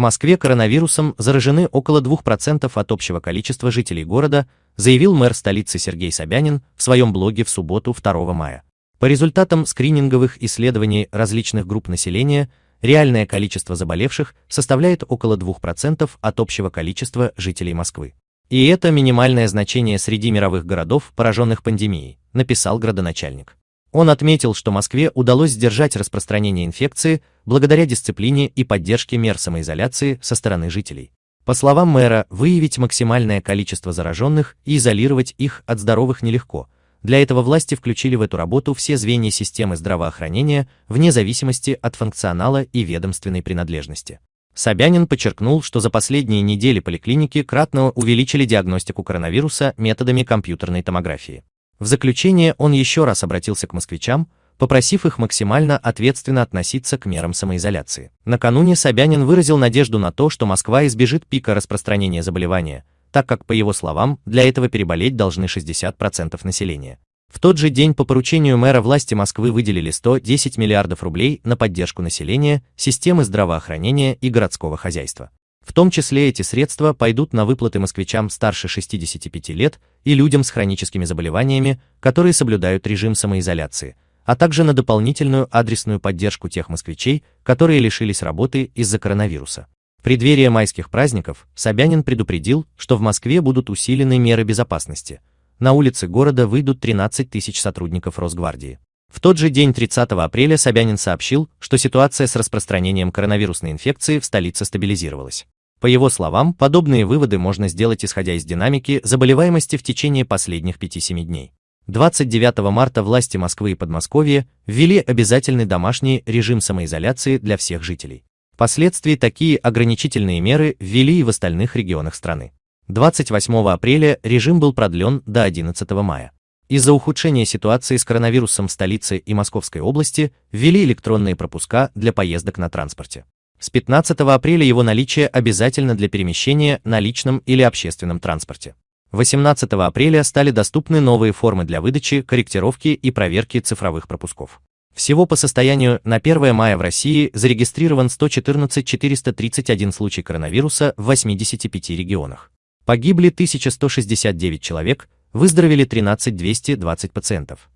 Москве коронавирусом заражены около 2% от общего количества жителей города, заявил мэр столицы Сергей Собянин в своем блоге в субботу 2 мая. По результатам скрининговых исследований различных групп населения, реальное количество заболевших составляет около 2% от общего количества жителей Москвы. И это минимальное значение среди мировых городов, пораженных пандемией, написал градоначальник. Он отметил, что Москве удалось сдержать распространение инфекции благодаря дисциплине и поддержке мер самоизоляции со стороны жителей. По словам мэра, выявить максимальное количество зараженных и изолировать их от здоровых нелегко. Для этого власти включили в эту работу все звенья системы здравоохранения вне зависимости от функционала и ведомственной принадлежности. Собянин подчеркнул, что за последние недели поликлиники кратно увеличили диагностику коронавируса методами компьютерной томографии. В заключение он еще раз обратился к москвичам, попросив их максимально ответственно относиться к мерам самоизоляции. Накануне Собянин выразил надежду на то, что Москва избежит пика распространения заболевания, так как, по его словам, для этого переболеть должны 60% населения. В тот же день по поручению мэра власти Москвы выделили 110 миллиардов рублей на поддержку населения, системы здравоохранения и городского хозяйства. В том числе эти средства пойдут на выплаты москвичам старше 65 лет и людям с хроническими заболеваниями, которые соблюдают режим самоизоляции, а также на дополнительную адресную поддержку тех москвичей, которые лишились работы из-за коронавируса. В преддверии майских праздников Собянин предупредил, что в Москве будут усилены меры безопасности. На улицы города выйдут 13 тысяч сотрудников Росгвардии. В тот же день 30 апреля Собянин сообщил, что ситуация с распространением коронавирусной инфекции в столице стабилизировалась. По его словам, подобные выводы можно сделать исходя из динамики заболеваемости в течение последних 5-7 дней. 29 марта власти Москвы и Подмосковья ввели обязательный домашний режим самоизоляции для всех жителей. Впоследствии такие ограничительные меры ввели и в остальных регионах страны. 28 апреля режим был продлен до 11 мая. Из-за ухудшения ситуации с коронавирусом в столице и Московской области ввели электронные пропуска для поездок на транспорте. С 15 апреля его наличие обязательно для перемещения на личном или общественном транспорте. 18 апреля стали доступны новые формы для выдачи, корректировки и проверки цифровых пропусков. Всего по состоянию на 1 мая в России зарегистрирован 114 431 случай коронавируса в 85 регионах. Погибли 1169 человек, выздоровели 13 220 пациентов.